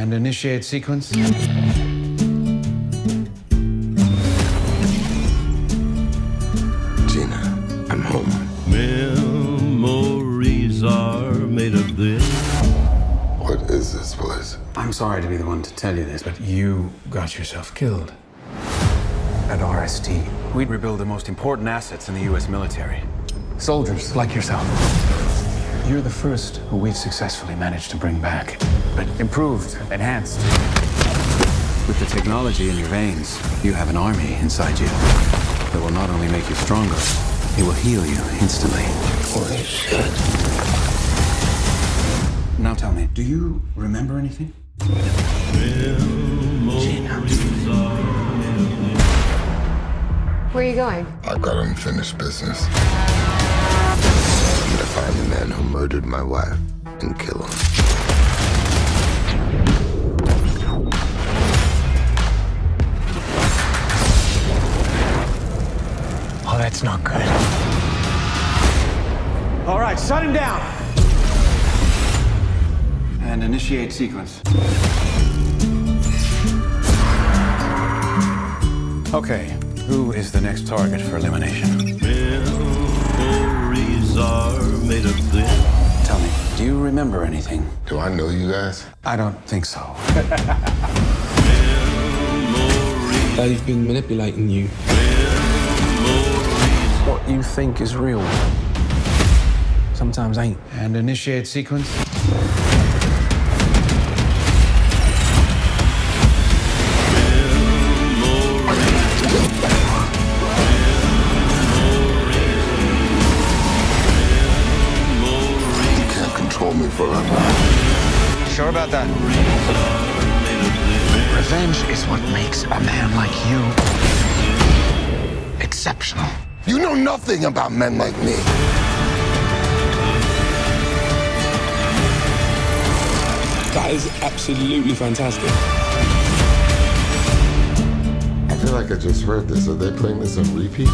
And initiate sequence. Gina, I'm home. Memories are made of this. What is this place? I'm sorry to be the one to tell you this, but you got yourself killed. At RST, we rebuild the most important assets in the U.S. military. Soldiers like yourself. You're the first who we've successfully managed to bring back, but improved, enhanced. With the technology in your veins, you have an army inside you that will not only make you stronger, it will heal you instantly. Holy shit. Now tell me, do you remember anything? Where are you going? I've got unfinished business. Murdered my wife and kill him. Oh, that's not good. All right, shut him down. And initiate sequence. Okay, who is the next target for elimination? Do you remember anything? Do I know you guys? I don't think so. They've been manipulating you. What you think is real sometimes ain't. And initiate sequence. Control me. Sure about that? Revenge is what makes a man like you exceptional. You know nothing about men like me. That is absolutely fantastic. I feel like I just heard this. Are they playing this on repeat?